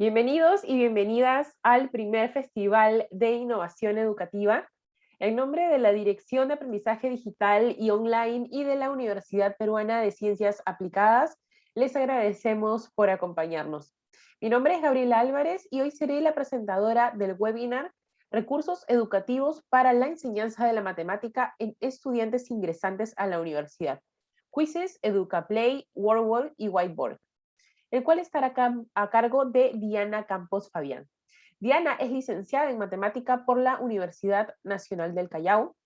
Bienvenidos y bienvenidas al primer Festival de Innovación Educativa. En nombre de la Dirección de Aprendizaje Digital y Online y de la Universidad Peruana de Ciencias Aplicadas, les agradecemos por acompañarnos. Mi nombre es Gabriela Álvarez y hoy seré la presentadora del webinar Recursos Educativos para la Enseñanza de la Matemática en Estudiantes Ingresantes a la Universidad. Quizzes, EducaPlay, WordWall y Whiteboard el cual estará a cargo de Diana Campos Fabián. Diana es licenciada en matemática por la Universidad Nacional del Callao,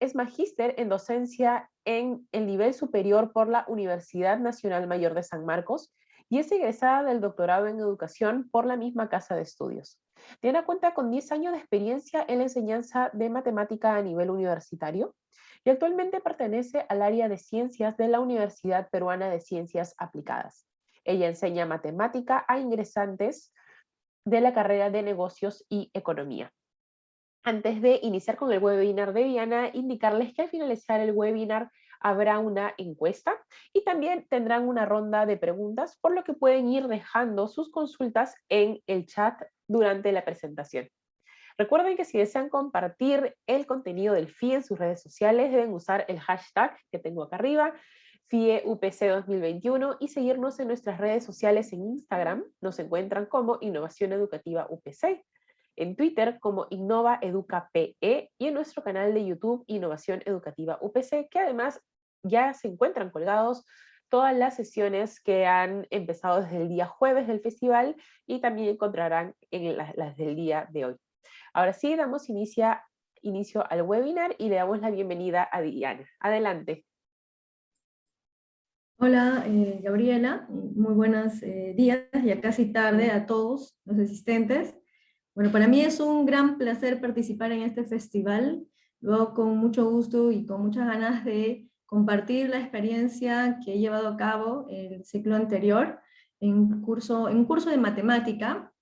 es magíster en docencia en el nivel superior por la Universidad Nacional Mayor de San Marcos y es egresada del doctorado en educación por la misma casa de estudios. Diana cuenta con 10 años de experiencia en la enseñanza de matemática a nivel universitario y actualmente pertenece al área de ciencias de la Universidad Peruana de Ciencias Aplicadas. Ella enseña matemática a ingresantes de la carrera de negocios y economía. Antes de iniciar con el webinar de Diana, indicarles que al finalizar el webinar habrá una encuesta y también tendrán una ronda de preguntas, por lo que pueden ir dejando sus consultas en el chat durante la presentación. Recuerden que si desean compartir el contenido del FI en sus redes sociales, deben usar el hashtag que tengo acá arriba, FIEUPC 2021 y seguirnos en nuestras redes sociales en Instagram, nos encuentran como Innovación Educativa UPC, en Twitter como Innova Educa PE y en nuestro canal de YouTube Innovación Educativa UPC, que además ya se encuentran colgados todas las sesiones que han empezado desde el día jueves del festival y también encontrarán en las, del día de hoy. Ahora sí, damos inicio al webinar y le damos la bienvenida a Diana. Adelante. Hola, eh, Gabriela, muy buenos eh, días, ya casi tarde a todos los asistentes. Bueno, para mí es un gran placer participar en este festival, luego con mucho gusto y con muchas ganas de compartir la experiencia que he llevado a cabo el ciclo anterior en, curso, en curso de matemática,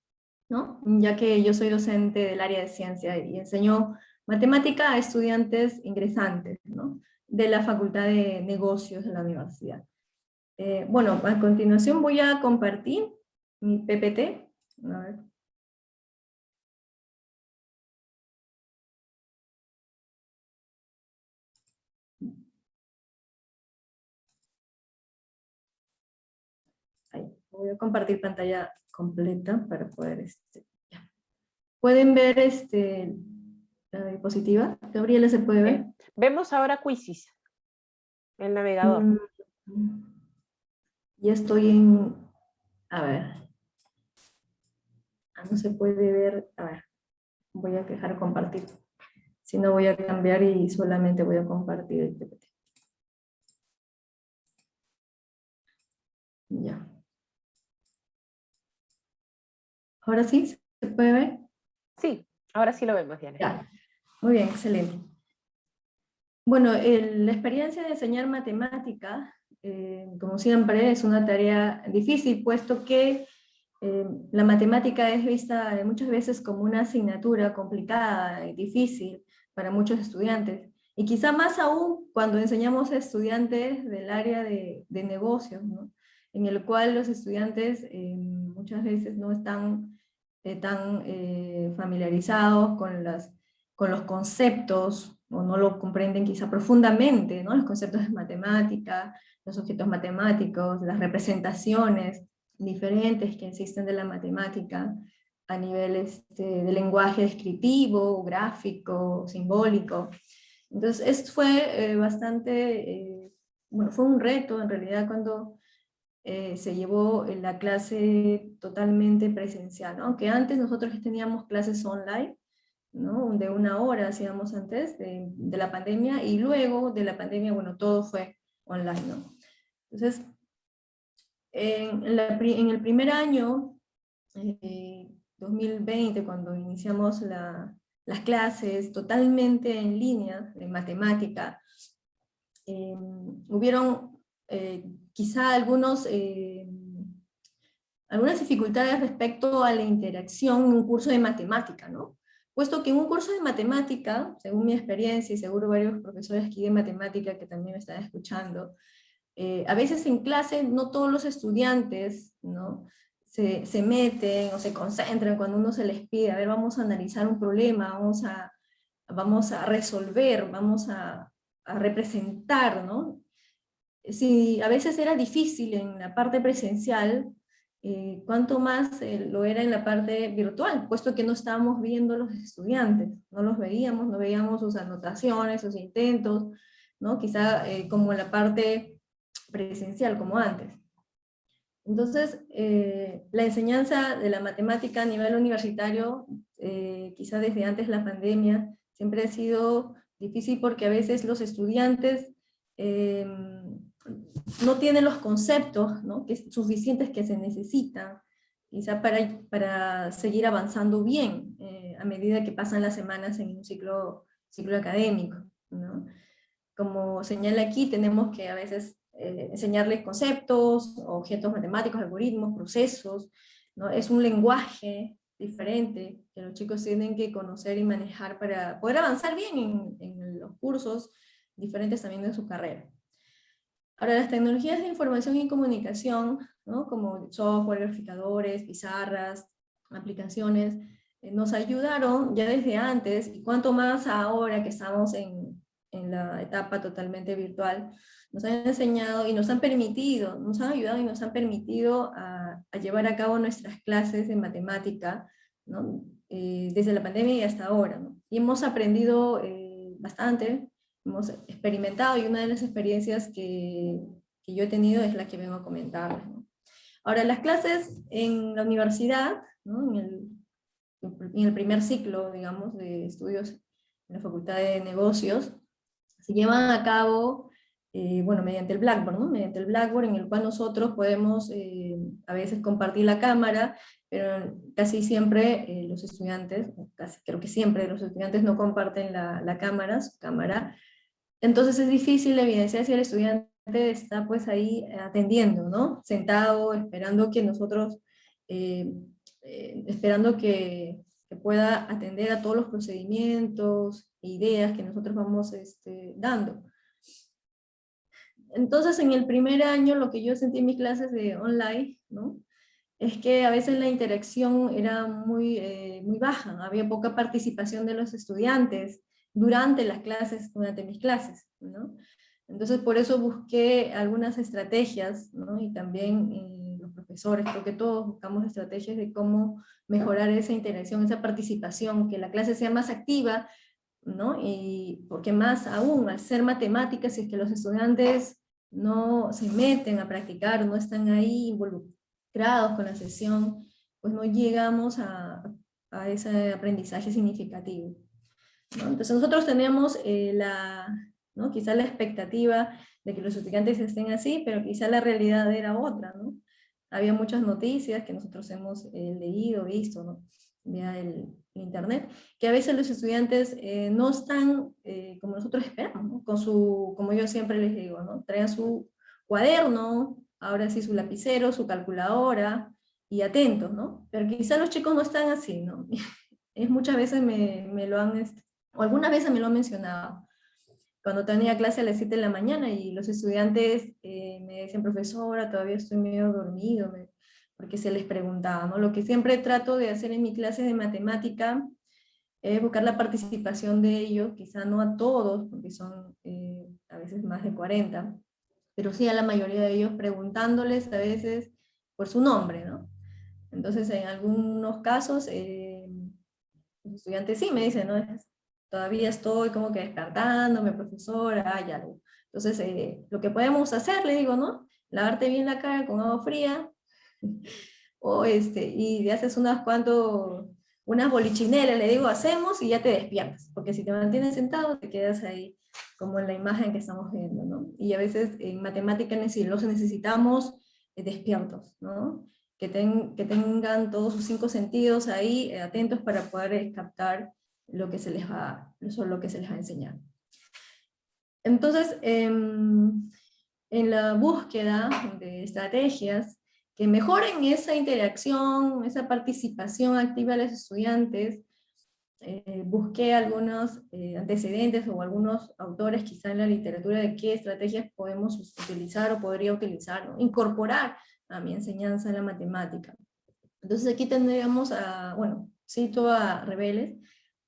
¿no? ya que yo soy docente del área de ciencia y enseño matemática a estudiantes ingresantes ¿no? de la Facultad de Negocios de la universidad. Eh, bueno, a continuación voy a compartir mi PPT. A ver. Ahí, voy a compartir pantalla completa para poder... Este, ¿Pueden ver este, la diapositiva? Gabriela, ¿se puede ver? Vemos ahora Quizzes, el navegador. Mm. Ya estoy en, a ver, ah, no se puede ver, a ver, voy a dejar compartir. Si no voy a cambiar y solamente voy a compartir el PPT. Ya. ¿Ahora sí? ¿Se puede ver? Sí, ahora sí lo vemos, Diana. Ya. Muy bien, excelente. Bueno, la experiencia de enseñar matemática eh, como siempre, es una tarea difícil, puesto que eh, la matemática es vista muchas veces como una asignatura complicada y difícil para muchos estudiantes. Y quizá más aún cuando enseñamos a estudiantes del área de, de negocios, ¿no? en el cual los estudiantes eh, muchas veces no están tan familiarizados con, las, con los conceptos, o no lo comprenden quizá profundamente, ¿no? los conceptos de matemática, los objetos matemáticos, las representaciones diferentes que existen de la matemática a nivel este, de lenguaje descriptivo, gráfico, simbólico. Entonces, esto fue eh, bastante, eh, bueno, fue un reto en realidad cuando eh, se llevó la clase totalmente presencial, aunque antes nosotros teníamos clases online, de una hora hacíamos antes de, la pandemia, y luego de la pandemia, bueno, todo fue online. ¿no? Entonces, en, el primer año, 2020, eh, cuando iniciamos las clases totalmente en línea de matemática, eh, hubieron eh, quizá algunos, algunas dificultades respecto a la interacción en un curso de matemática, ¿no? Puesto que en un curso de matemática, según mi experiencia y seguro varios profesores aquí de matemática que también me están escuchando, eh, a veces en clase no todos los estudiantes ¿no? se, se, meten o se concentran cuando uno se les pide, a ver, vamos a analizar un problema, vamos a, vamos a resolver, vamos a, a representar, ¿no? Si a veces era difícil en la parte presencial, eh, cuánto más eh, lo era en la parte virtual, puesto que no estábamos viendo los estudiantes, no los veíamos, no veíamos sus anotaciones, sus intentos, ¿no? quizá eh, como la parte presencial, como antes. Entonces, eh, la enseñanza de la matemática a nivel universitario, eh, quizá desde antes de la pandemia, siempre ha sido difícil porque a veces los estudiantes eh, no tienen los conceptos ¿no? que, suficientes que se necesitan, quizá para, para seguir avanzando bien a medida que pasan las semanas en un ciclo, ciclo académico. ¿no? Como señala aquí, tenemos que a veces eh, enseñarles conceptos, objetos matemáticos, algoritmos, procesos, ¿no? Es un lenguaje diferente que los chicos tienen que conocer y manejar para poder avanzar bien en, en los cursos diferentes también de su carrera. Ahora, las tecnologías de información y comunicación, ¿no? como software, verificadores, pizarras, aplicaciones, eh, nos ayudaron ya desde antes, y cuanto más ahora que estamos en, en la etapa totalmente virtual, nos han enseñado y nos han permitido, nos han ayudado y nos han permitido a, llevar a cabo nuestras clases de matemática, ¿no? Eh, desde la pandemia y hasta ahora. ¿no? Y hemos aprendido eh, bastante, hemos experimentado, y una de las experiencias que, que yo he tenido es la que vengo a comentar. ¿no? Ahora, las clases en la universidad, ¿no? en, el, en el primer ciclo, digamos, de estudios en la Facultad de Negocios, se llevan a cabo eh, bueno, mediante el Blackboard, ¿no? mediante el Blackboard en el cual nosotros podemos eh, a veces compartir la cámara, pero casi siempre eh, los estudiantes, casi creo que siempre los estudiantes no comparten la, la, cámara, su cámara, entonces es difícil evidenciar si el estudiante está pues ahí atendiendo, ¿no? sentado, esperando que nosotros, esperando que, que, pueda atender a todos los procedimientos, e ideas que nosotros vamos este, dando. Entonces, en el primer año, lo que yo sentí en mis clases de online, ¿no? es que a veces la interacción era muy, eh, muy baja, había poca participación de los estudiantes durante las clases, durante mis clases. ¿no? Entonces, por eso busqué algunas estrategias, ¿no? y también los profesores, creo que todos buscamos estrategias de cómo mejorar esa interacción, esa participación, que la clase sea más activa, ¿no? Y porque más aún, al ser matemáticas, si es que los estudiantes no se meten a practicar, no están ahí involucrados con la sesión, pues no llegamos a, a ese aprendizaje significativo. Entonces nosotros tenemos eh, la, ¿no? quizá la expectativa de que los estudiantes estén así, pero quizá la realidad era otra. ¿no? Había muchas noticias que nosotros hemos eh, leído, visto, ¿no? vía el, internet, que a veces los estudiantes eh, no están eh, como nosotros esperamos, ¿no? con su, como yo siempre les digo, ¿no? traen su cuaderno, ahora sí su lapicero, su calculadora, y atentos, ¿no? Pero quizá los chicos no están así, ¿no? Es muchas veces me, me lo han, o algunas veces me lo han mencionado, cuando tenía clase a las 7 de la mañana y los estudiantes eh, me decían, profesora, todavía estoy medio dormido, me, porque se les preguntaba, ¿no? Lo que siempre trato de hacer en mi clase de matemática es buscar la participación de ellos, quizá no a todos, porque son eh, a veces más de 40, pero sí a la mayoría de ellos preguntándoles a veces por su nombre, ¿no? Entonces en algunos casos eh, los estudiantes sí me dicen, ¿no? Todavía estoy como que despertándome, profesora, ya. Entonces eh, lo que podemos hacer, le digo, ¿no? Lavarte bien la cara con agua fría, o este, y haces unas cuantos, unas bolichineras, le digo, hacemos y ya te despiertas, porque si te mantienes sentado te quedas ahí, como en la imagen que estamos viendo, ¿no? Y a veces en matemática los necesitamos eh, despiertos, ¿no? Que, que tengan todos sus cinco sentidos ahí eh, atentos para poder captar lo que se les va, lo que se les va a enseñar. Entonces, em, en la búsqueda de estrategias, que mejoren esa interacción, esa participación activa de los estudiantes. Eh, busqué algunos eh, antecedentes o algunos autores quizá en la literatura de qué estrategias podemos utilizar o podría utilizar, incorporar a mi enseñanza en la matemática. Entonces aquí tendríamos a, bueno, cito a Rebeles,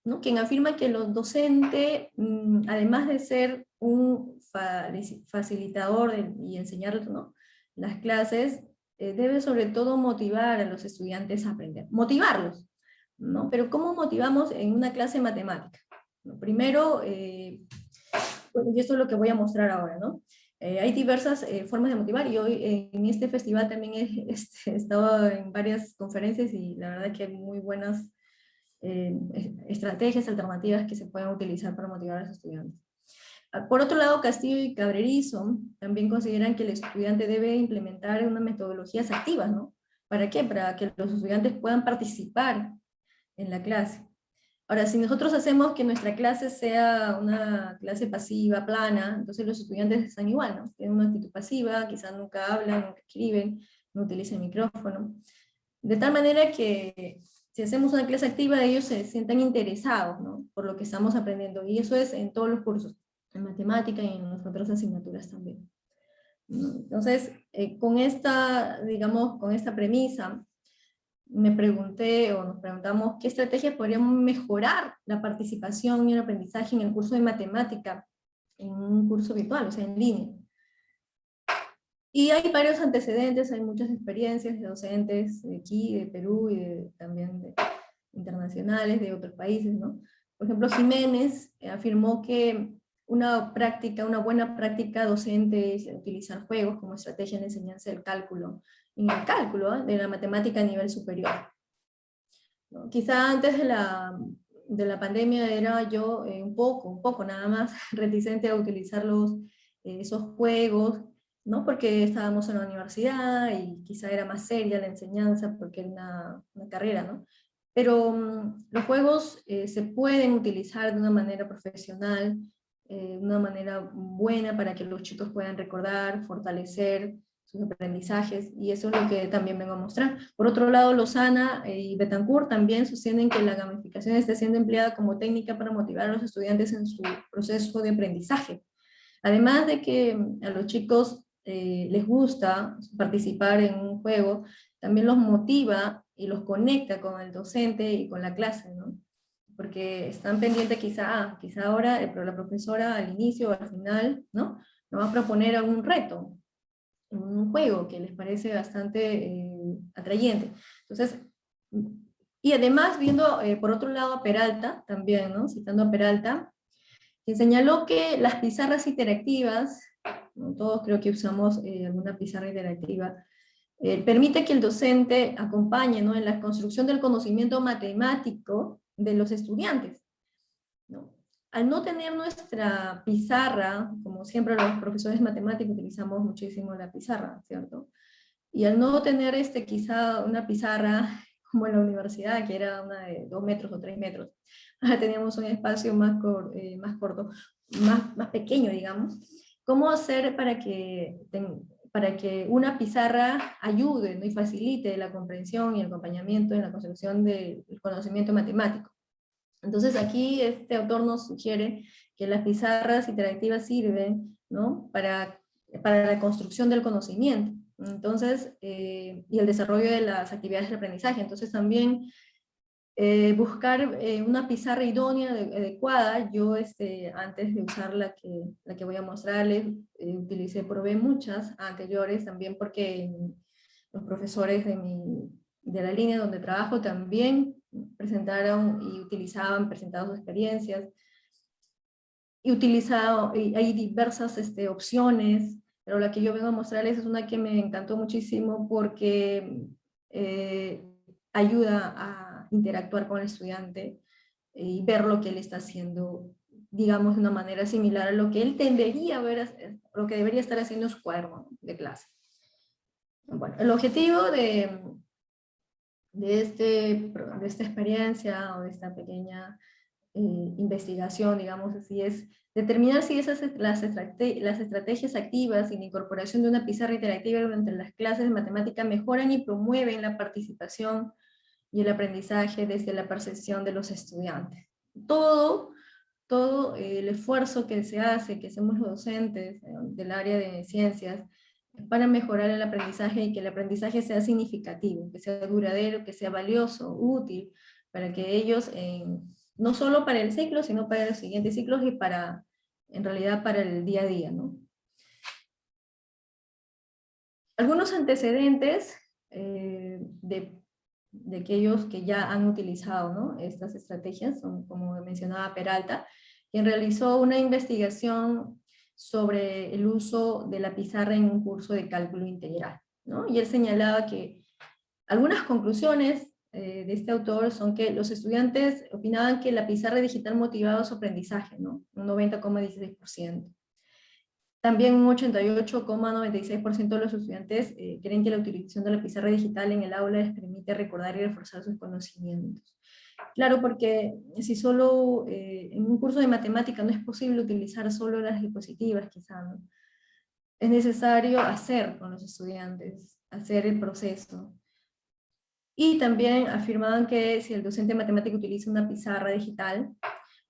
¿no? quien afirma que los docentes, mm, además de ser un facilitador y enseñar ¿no? las clases, eh, debe sobre todo motivar a los estudiantes a aprender. Motivarlos, ¿no? Pero ¿cómo motivamos en una clase de matemática? Primero, eh, y esto es lo que voy a mostrar ahora, ¿no? Eh, hay diversas formas de motivar y hoy en este festival también he, este, he, estado en varias conferencias y la verdad que hay muy buenas estrategias alternativas que se pueden utilizar para motivar a los estudiantes. Por otro lado, Castillo y Cabrerizo también consideran que el estudiante debe implementar unas metodologías activas, ¿no? ¿Para qué? Para que los estudiantes puedan participar en la clase. Ahora, si nosotros hacemos que nuestra clase sea una clase pasiva, plana, entonces los estudiantes están igual, ¿no? Tienen una actitud pasiva, quizás nunca hablan, nunca escriben, no utilizan micrófono. De tal manera que si hacemos una clase activa, ellos se sientan interesados. Por lo que estamos aprendiendo. Y eso es en todos los cursos en matemática y en las otras asignaturas también. Entonces, eh, con esta, digamos, con esta premisa, me pregunté o nos preguntamos qué estrategias podríamos mejorar la participación y el aprendizaje en el curso de matemática en un curso virtual, o sea, en línea. Y hay varios antecedentes, hay muchas experiencias de docentes de aquí, de Perú y también de internacionales, de otros países, ¿no? Por ejemplo, Jiménez afirmó que una práctica, una buena práctica docente es utilizar juegos como estrategia de enseñanza del cálculo, en el cálculo ¿eh? de la matemática a nivel superior. Quizá antes de la, de la pandemia era yo eh, un poco, un poco nada más reticente a utilizar los, eh, esos juegos, ¿no? porque estábamos en la universidad y quizá era más seria la enseñanza porque era una, carrera, ¿no? Pero mm, los juegos se pueden utilizar de una manera profesional, eh, una manera buena para que los chicos puedan recordar, fortalecer sus aprendizajes, y eso es lo que también vengo a mostrar. Por otro lado, Lozana eh, y Betancourt también sostienen que la gamificación está siendo empleada como técnica para motivar a los estudiantes en su proceso de aprendizaje. Además de que a los chicos eh, les gusta participar en un juego, también los motiva y los conecta con el docente y con la clase, ¿no? porque están pendientes quizá, ah, quizá ahora la profesora al inicio o al final, ¿no? Nos va a proponer algún reto, un juego que les parece bastante eh, atrayente. Entonces, y además viendo eh, por otro lado a Peralta, también, ¿no? Citando a Peralta, que señaló que las pizarras interactivas, todos creo que usamos eh, alguna pizarra interactiva, permite que el docente acompañe ¿no? en la construcción del conocimiento matemático de los estudiantes. ¿no? Al no tener nuestra pizarra, como siempre los profesores matemáticos utilizamos muchísimo la pizarra, ¿cierto? Y al no tener este, quizá una pizarra como en la universidad, que era una de dos metros o tres metros, teníamos un espacio más, eh, más corto, más, más pequeño, digamos. ¿Cómo hacer para que, para que una pizarra ayude ¿no? y facilite la comprensión y el acompañamiento en la construcción del conocimiento matemático. Entonces aquí este autor nos sugiere que las pizarras interactivas sirven ¿no? para, para la construcción del conocimiento. Entonces, eh, y el desarrollo de las actividades de aprendizaje. Entonces también eh, buscar eh, una pizarra idónea, adecuada. Yo este, antes de usar la que, la que voy a mostrarles, utilicé, probé muchas anteriores también porque los profesores de, mi, de la línea donde trabajo también presentaron y utilizaban, presentaban sus experiencias, y utilizado, y hay diversas este, opciones, pero la que yo vengo a mostrarles es una que me encantó muchísimo porque eh, ayuda a interactuar con el estudiante y ver lo que él está haciendo, digamos, de una manera similar a lo que él tendería a ver, lo que debería estar haciendo en su cuaderno de clase. Bueno, el objetivo de, de, este, de esta experiencia o de esta pequeña eh, investigación, digamos así, es determinar si esas las, las estrategias activas y la incorporación de una pizarra interactiva durante las clases de matemática mejoran y promueven la participación y el aprendizaje desde la percepción de los estudiantes. Todo, todo el esfuerzo que se hace, que hacemos los docentes eh, del área de ciencias, para mejorar el aprendizaje y que el aprendizaje sea significativo, que sea duradero, que sea valioso, útil, para que ellos, no solo para el ciclo, sino para los siguientes ciclos y para, en realidad, para el día a día. ¿no? Algunos antecedentes eh, de, de, aquellos que ya han utilizado estas estrategias, son, como mencionaba Peralta, quien realizó una investigación sobre el uso de la pizarra en un curso de cálculo integral. ¿no? Y él señalaba que algunas conclusiones eh, de este autor son que los estudiantes opinaban que la pizarra digital motivaba su aprendizaje, ¿no? un 90,16%. También un 88,96% de los estudiantes eh, creen que la utilización de la pizarra digital en el aula les permite recordar y reforzar sus conocimientos. Claro, porque si solo eh, en un curso de matemática no es posible utilizar solo las diapositivas, quizá, ¿no? Es necesario hacer con los estudiantes, hacer el proceso. Y también afirmaban que si el docente de matemática utiliza una pizarra digital,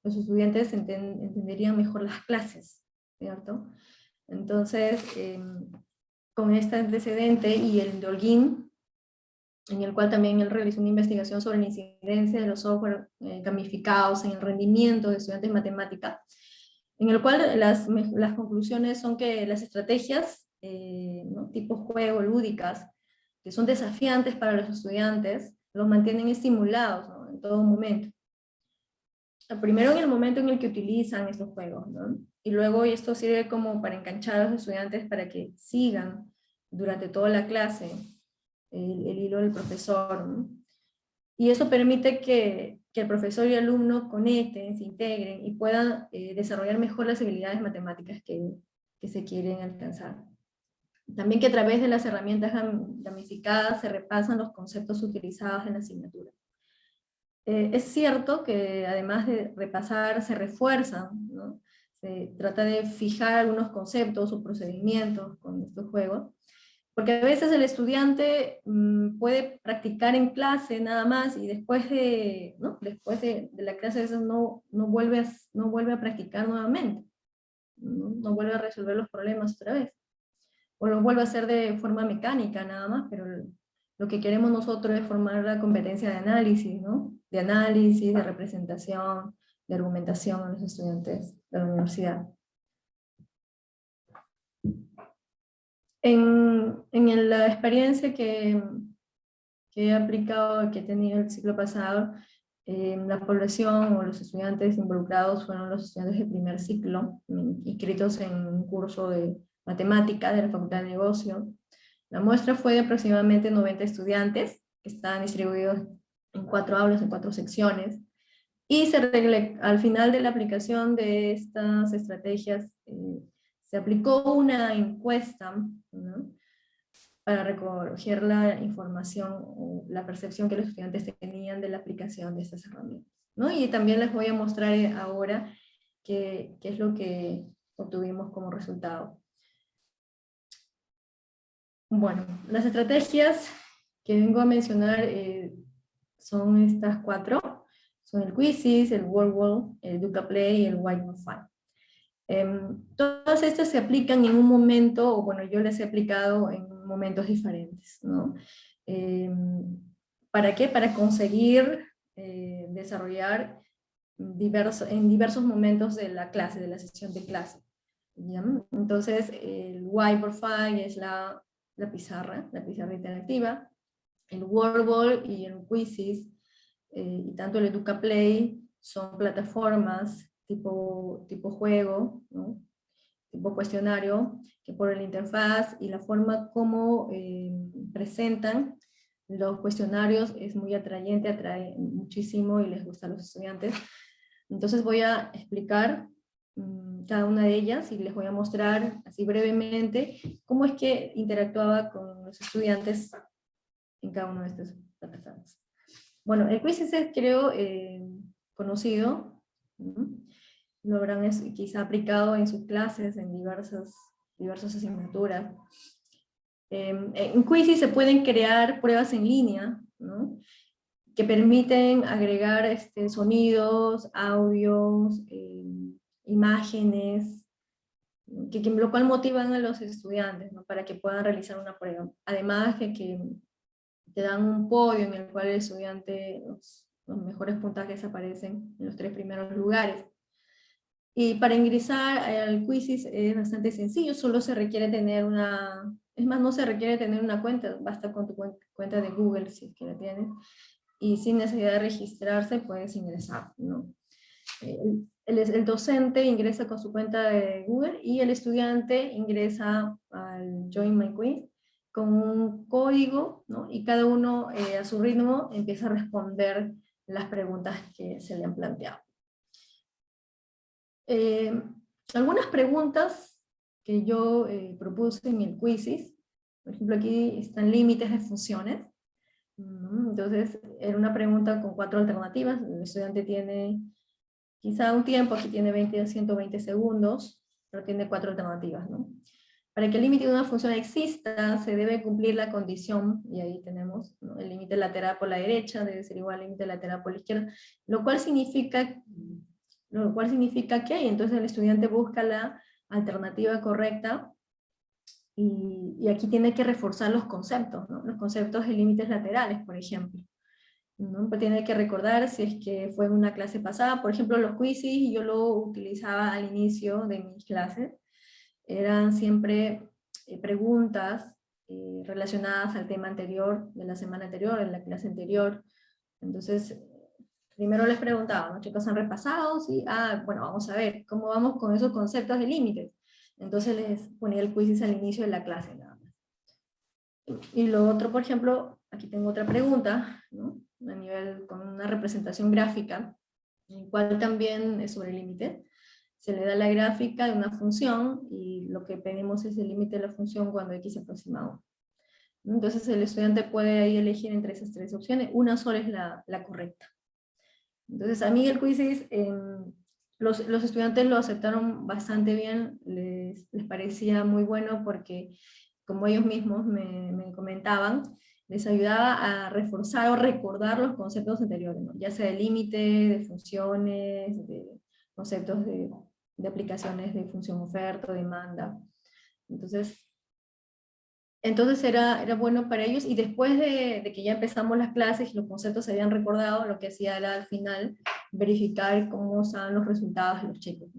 los estudiantes entenderían mejor las clases, ¿cierto? Entonces, em, con este antecedente y el de Holguín, en el cual también él realizó una investigación sobre la incidencia de los software eh, gamificados en el rendimiento de estudiantes de matemática, en el cual las, conclusiones son que las estrategias eh, tipo juego, lúdicas, que son desafiantes para los estudiantes, los mantienen estimulados en todo momento. Primero en el momento en el que utilizan estos juegos, ¿no? Y luego esto sirve como para enganchar a los estudiantes para que sigan durante toda la clase el, hilo del profesor. Y eso permite que, el profesor y el alumno conecten, se integren y puedan eh, desarrollar mejor las habilidades matemáticas que, que se quieren alcanzar. También que a través de las herramientas gamificadas se repasan los conceptos utilizados en la asignatura. Eh, es cierto que además de repasar, se refuerzan. Se trata de fijar algunos conceptos o procedimientos con estos juegos, porque a veces el estudiante mm, puede practicar en clase nada más y después de, ¿no? después de, de la clase a veces no, no, vuelve a, no vuelve a practicar nuevamente, ¿no? no vuelve a resolver los problemas otra vez o lo vuelvo a hacer de forma mecánica nada más, pero lo que queremos nosotros es formar la competencia de análisis, ¿no? De análisis, de representación, de argumentación a los estudiantes de la universidad. En, en la experiencia que, que, he aplicado, que he tenido el ciclo pasado, eh, la población o los estudiantes involucrados fueron los estudiantes de primer ciclo, inscritos en un curso de matemática de la Facultad de Negocio. La muestra fue de aproximadamente 90 estudiantes, que estaban distribuidos en cuatro aulas, en cuatro secciones, y se al final de la aplicación de estas estrategias, eh, se aplicó una encuesta para recoger la información o la percepción que los estudiantes tenían de la aplicación de estas herramientas. Y también les voy a mostrar ahora qué, qué es lo que obtuvimos como resultado. Bueno, las estrategias que vengo a mencionar eh, son estas cuatro. Son el Quizzes, el World el Duca Play y el Wi-Fi. Em, todas estas se aplican en un momento, o bueno, yo les he aplicado en momentos diferentes. ¿no? Em, ¿Para qué? Para conseguir eh, desarrollar diversos, en diversos momentos de la clase, de la sesión de clase. Entonces, el Wi-Fi es la la pizarra, la pizarra interactiva, el Wordball y el Quizzes, eh, y tanto el Educa Play son plataformas tipo, tipo juego, tipo cuestionario, que por la interfaz y la forma como eh, presentan los cuestionarios es muy atrayente, atrae muchísimo y les gusta a los estudiantes. Entonces voy a explicar mm, cada una de ellas y les voy a mostrar así brevemente cómo es que interactuaba con los estudiantes en cada una de estas plataformas. Bueno, el quiz es creo eh, conocido, lo habrán quizá aplicado en sus clases, en diversas, diversas asignaturas. Em, en Quizy se pueden crear pruebas en línea, que permiten agregar este, sonidos, audios, em, imágenes, que, lo cual motivan a los estudiantes ¿no? para que puedan realizar una prueba. Además que, que te dan un podio en el cual el estudiante, los, los mejores puntajes aparecen en los tres primeros lugares. Y para ingresar al Quizzes es bastante sencillo, solo se requiere tener una, es más, no se requiere tener una cuenta, basta con tu cuenta de Google si es que la tienes, y sin necesidad de registrarse puedes ingresar, ¿no? El, el, docente ingresa con su cuenta de Google y el estudiante ingresa al Join My Quiz con un código, ¿no? Y cada uno eh, a su ritmo empieza a responder las preguntas que se le han planteado. Eh, algunas preguntas que yo eh, propuse en el Quizzes. Por ejemplo, aquí están límites de funciones. Entonces, era una pregunta con cuatro alternativas. El estudiante tiene quizá un tiempo, aquí tiene 20 a 120 segundos, pero tiene cuatro alternativas. ¿no? Para que el límite de una función exista, se debe cumplir la condición, y ahí tenemos el límite lateral por la derecha, debe ser igual al límite lateral por la izquierda, lo cual significa, lo cual significa que entonces el estudiante busca la alternativa correcta, y, aquí tiene que reforzar los conceptos, los conceptos de límites laterales, por ejemplo. ¿no? Pues tiene que recordar si es que fue en una clase pasada, por ejemplo los quizzes, yo lo utilizaba al inicio de mis clases, eran siempre eh, preguntas eh, relacionadas al tema anterior, de la semana anterior, en la clase anterior, entonces primero les preguntaba, ¿no? chicos han repasado? Sí, ah, bueno, vamos a ver, ¿cómo vamos con esos conceptos de límites? Entonces les ponía el quiz al inicio de la clase. Y lo otro, por ejemplo, aquí tengo otra pregunta, ¿no? a nivel con una representación gráfica, en cual también es sobre límite. Se le da la gráfica de una función y lo que pedimos es el límite de la función cuando x aproximado. Entonces el estudiante puede ahí elegir entre esas tres opciones, una sola es la, la correcta. Entonces a mí el quiz los, los, estudiantes lo aceptaron bastante bien, les, les, parecía muy bueno porque como ellos mismos me, me, comentaban, les ayudaba a reforzar o recordar los conceptos anteriores, ya sea de límite, de funciones, de conceptos de, de aplicaciones de función oferta, demanda. Entonces, entonces era, era bueno para ellos y después de, que ya empezamos las clases y los conceptos se habían recordado, lo que hacía era al final verificar cómo estaban los resultados de los chicos.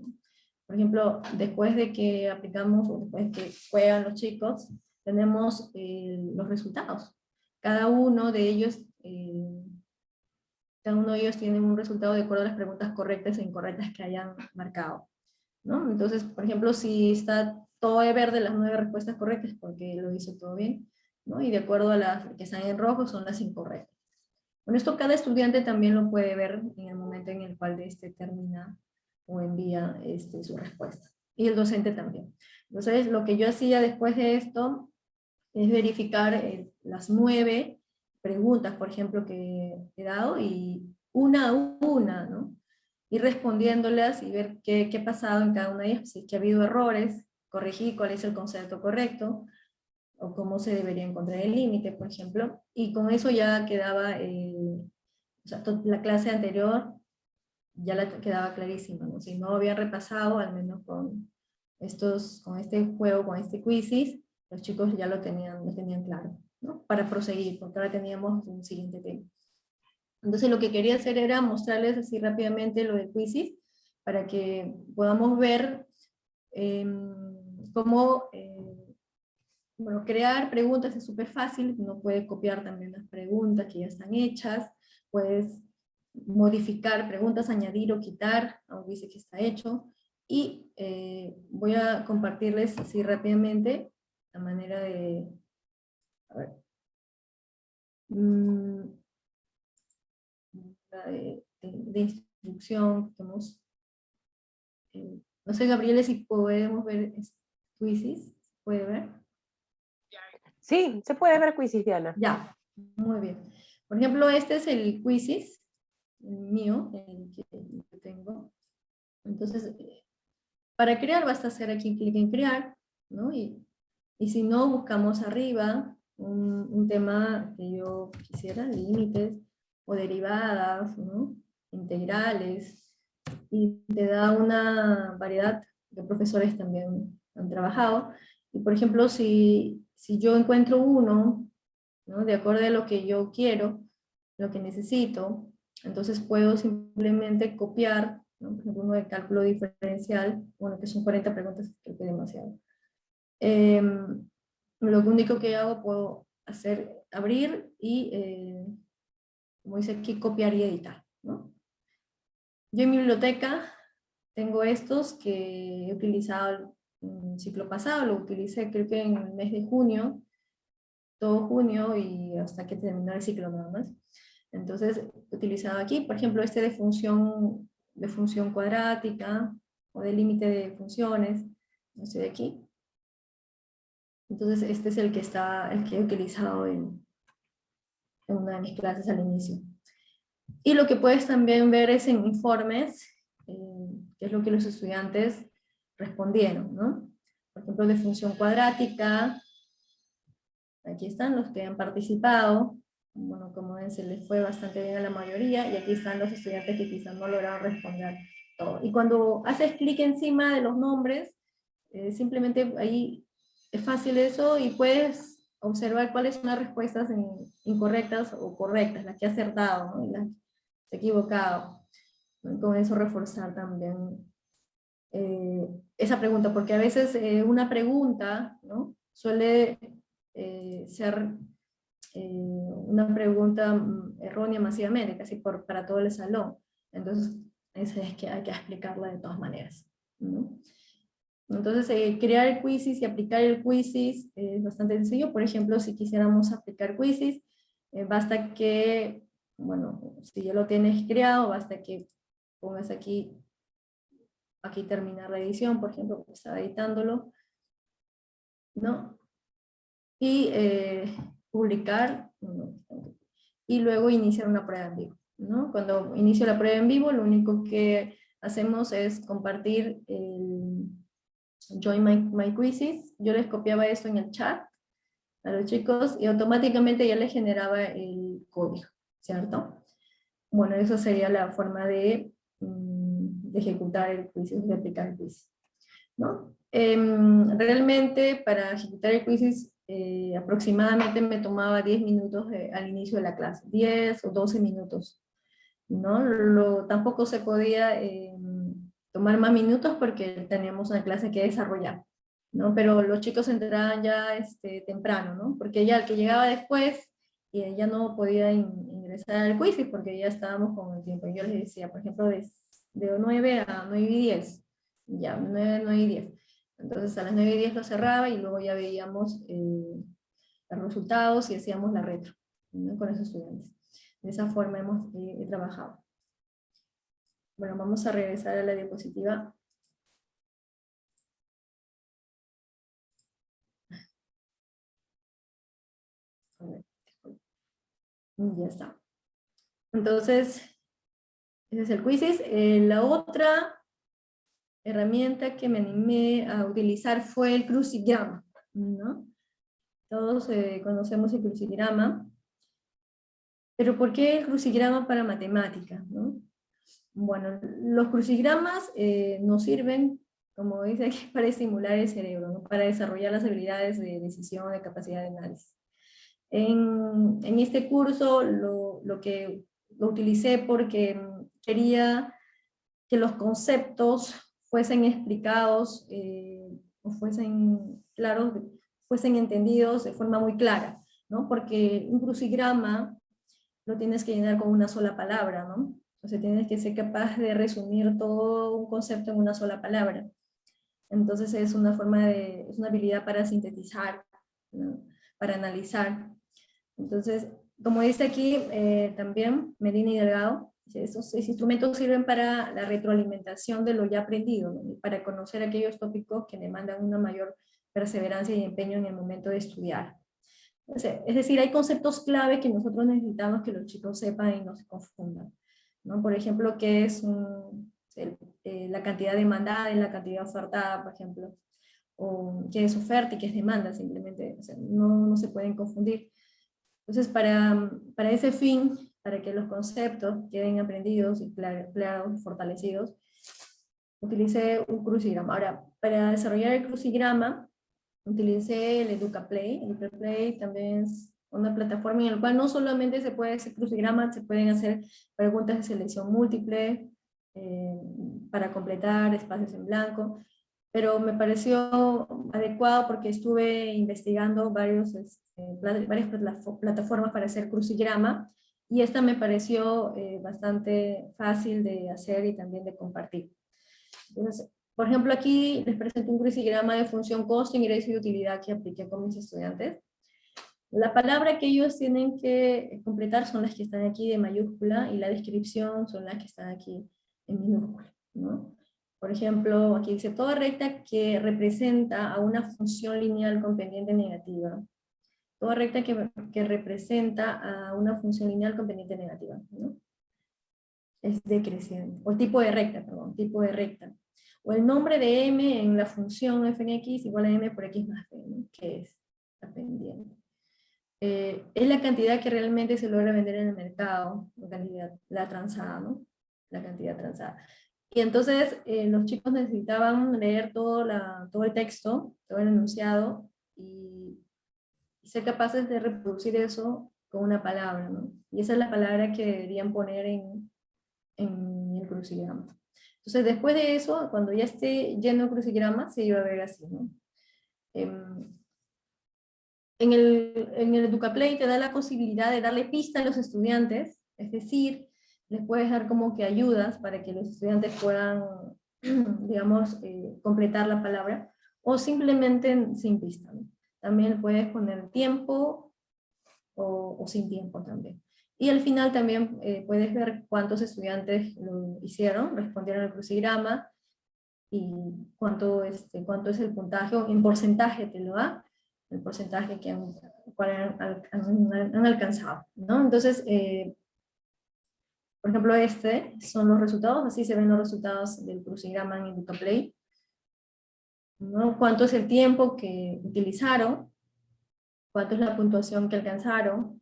Por ejemplo, después de que aplicamos o después de que juegan los chicos, tenemos eh, los resultados. Cada uno de ellos, eh, cada uno de ellos tiene un resultado de acuerdo a las preguntas correctas e incorrectas que hayan marcado. ¿No? Entonces, por ejemplo, si está todo de verde las nueve respuestas correctas porque lo hizo todo bien, ¿no? y de acuerdo a las que están en rojo son las incorrectas. Con esto cada estudiante también lo puede ver en el momento en el cual este termina o envía este, su respuesta. Y el docente también. Entonces lo que yo hacía después de esto es verificar eh, las nueve preguntas, por ejemplo, que he dado y una a una, ¿no? Ir respondiéndolas y ver qué, qué ha pasado en cada una de ellas, si es que ha habido errores, corregir cuál es el concepto correcto, o cómo se debería encontrar el límite, por ejemplo, y con eso ya quedaba, o sea, la clase anterior ya la quedaba clarísima, ¿no? si no había repasado, al menos con, estos, con este juego, con este quizzes, los chicos ya lo tenían, lo tenían claro, ¿no? para proseguir, porque ahora teníamos un siguiente tema. Entonces lo que quería hacer era mostrarles así rápidamente lo de quizzes, para que podamos ver em, cómo eh, bueno, crear preguntas es súper fácil, uno puede copiar también las preguntas que ya están hechas, puedes modificar preguntas, añadir o quitar, aunque dice que está hecho, y eh, voy a compartirles así rápidamente la manera de, a ver, mm, de, instrucción que hemos, eh, no sé Gabriela si podemos ver Quizzes, ¿puede ver? Sí, se puede ver Quizzes, Diana. Ya, muy bien. Por ejemplo, este es el Quizzes, mío, el que tengo. Entonces, para crear basta hacer aquí clic en crear, ¿no? Y, y si no, buscamos arriba un, un, tema que yo quisiera, límites o derivadas, ¿no? integrales, y te da una variedad de profesores también han trabajado. Y por ejemplo, si, si yo encuentro uno, ¿no? de acuerdo a lo que yo quiero, lo que necesito, entonces puedo simplemente copiar, ¿no? por ejemplo, uno de cálculo diferencial, bueno, que son 40 preguntas, creo que es demasiado. Em, lo único que hago, puedo hacer, abrir y, eh, como dice aquí, copiar y editar. ¿no? Yo en mi biblioteca tengo estos que he utilizado el ciclo pasado, lo utilicé creo que en el mes de junio, todo junio y hasta que terminó el ciclo nada más. Entonces, utilizado aquí, por ejemplo, este de función, de función cuadrática, o de límite de funciones, este de aquí. Entonces, este es el que, está, el que he utilizado en, en una de mis clases al inicio. Y lo que puedes también ver es en informes, eh, que es lo que los estudiantes respondieron, ¿no? Por ejemplo, de función cuadrática, aquí están los que han participado, bueno, como ven, se les fue bastante bien a la mayoría, y aquí están los estudiantes que quizás no lograron responder todo. Y cuando haces clic encima de los nombres, eh, simplemente ahí es fácil eso, y puedes observar cuáles son las respuestas incorrectas o correctas, las que ha acertado, ¿no? y las que ha equivocado. Con eso reforzar también eh, esa pregunta, porque a veces eh, una pregunta ¿no? suele eh, ser una pregunta mm, errónea masivamente, casi por, para todo el salón. Entonces, esa es que hay que explicarla de todas maneras. ¿no? Entonces, crear el quizzes y aplicar el quizzes es bastante sencillo. Por ejemplo, si quisiéramos aplicar quizzes, basta que, bueno, si ya lo tienes creado, basta que pongas aquí aquí terminar la edición, por ejemplo, estaba editándolo, ¿no? Y eh, publicar, y luego iniciar una prueba en vivo, ¿no? Cuando inicio la prueba en vivo, lo único que hacemos es compartir el Join My, my Quizzes, yo les copiaba esto en el chat a los chicos y automáticamente ya les generaba el código, ¿cierto? Bueno, eso sería la forma de mm, ejecutar el quiz, de aplicar el quiz. ¿no? Em, realmente para ejecutar el quiz eh, aproximadamente me tomaba 10 minutos al inicio de la clase, 10 o 12 minutos. ¿no? Lo, tampoco se podía em, tomar más minutos porque teníamos una clase que desarrollar. ¿no? Pero los chicos entraban ya este, temprano, ¿no? porque ya el que llegaba después ya no podía ingresar al quiz porque ya estábamos con el tiempo. Yo les decía, por ejemplo, de de 9 a 9 y 10, ya, 9, 9 y 10. Entonces a las 9 y 10 lo cerraba y luego ya veíamos eh, los resultados y hacíamos la retro con esos estudiantes. De esa forma hemos eh, trabajado. Bueno, vamos a regresar a la diapositiva. Ya está. Entonces, ese es el Quizzes. Eh, la otra herramienta que me animé a utilizar fue el crucigrama. ¿no? Todos eh, conocemos el crucigrama. Pero ¿por qué el crucigrama para matemáticas? ¿no? Bueno, los crucigramas eh, nos sirven, como dice aquí, para estimular el cerebro, ¿no? para desarrollar las habilidades de decisión, de capacidad de análisis. En, en este curso lo, lo que lo utilicé porque quería que los conceptos fuesen explicados eh, o fuesen claros, fuesen entendidos de forma muy clara, ¿no? Porque un crucigrama lo tienes que llenar con una sola palabra, ¿no? Entonces tienes que ser capaz de resumir todo un concepto en una sola palabra. Entonces es una forma de, es una habilidad para sintetizar, para analizar. Entonces, como dice aquí eh, también Medina y Delgado, esos, instrumentos sirven para la retroalimentación de lo ya aprendido, para conocer aquellos tópicos que demandan una mayor perseverancia y empeño en el momento de estudiar. es decir, hay conceptos clave que nosotros necesitamos que los chicos sepan y no se confundan. ¿No? Por ejemplo, qué es eh, la cantidad demandada y la cantidad ofertada, por ejemplo. O qué es oferta y qué es demanda, simplemente. no, no se pueden confundir. Entonces, para, para ese fin, para que los conceptos queden aprendidos y claros, fortalecidos, utilicé un crucigrama. Ahora, para desarrollar el crucigrama, utilicé el EducaPlay. El EducaPlay también es una plataforma en la cual no solamente se puede hacer crucigramas, se pueden hacer preguntas de selección múltiple, eh, para completar espacios en blanco, pero me pareció adecuado porque estuve investigando varios, este, varias plataformas para hacer crucigrama, y esta me pareció eh, bastante fácil de hacer y también de compartir. Por ejemplo, aquí les presento un crucigrama de función costo, ingreso y utilidad que apliqué con mis estudiantes. La palabra que ellos tienen que completar son las que están aquí de mayúscula y la descripción son las que están aquí en minúscula. ¿no? Por ejemplo, aquí dice toda recta que representa a una función lineal con pendiente negativa. Toda recta que, que representa a una función lineal con pendiente negativa. ¿no? Es decreciente. O tipo de recta, perdón, tipo de recta. O el nombre de m en la función f en x igual a m por x más b, que es la pendiente. Eh, es la cantidad que realmente se logra vender en el mercado, la cantidad, la transada, ¿no? La cantidad transada. Y entonces eh, los chicos necesitaban leer todo, la, todo el texto, todo el enunciado, y, ser capaces de reproducir eso con una palabra, ¿no? Y esa es la palabra que deberían poner en, en el crucigrama. Entonces después de eso, cuando ya esté lleno el crucigrama, se iba a ver así, ¿no? Em, en el, en el EducaPlay te da la posibilidad de darle pista a los estudiantes, es decir, les puedes dar como que ayudas para que los estudiantes puedan, digamos, eh, completar la palabra, o simplemente sin pista. También puedes poner tiempo o, sin tiempo también. Y al final también eh, puedes ver cuántos estudiantes lo hicieron, respondieron al crucigrama, y cuánto, este, cuánto es el puntaje, en porcentaje te lo da, el porcentaje que han, han, alcanzado. ¿no? Entonces, eh, por ejemplo, este son los resultados, así se ven los resultados del crucigrama en EducaPlay. ¿no? ¿Cuánto es el tiempo que utilizaron? ¿Cuánto es la puntuación que alcanzaron?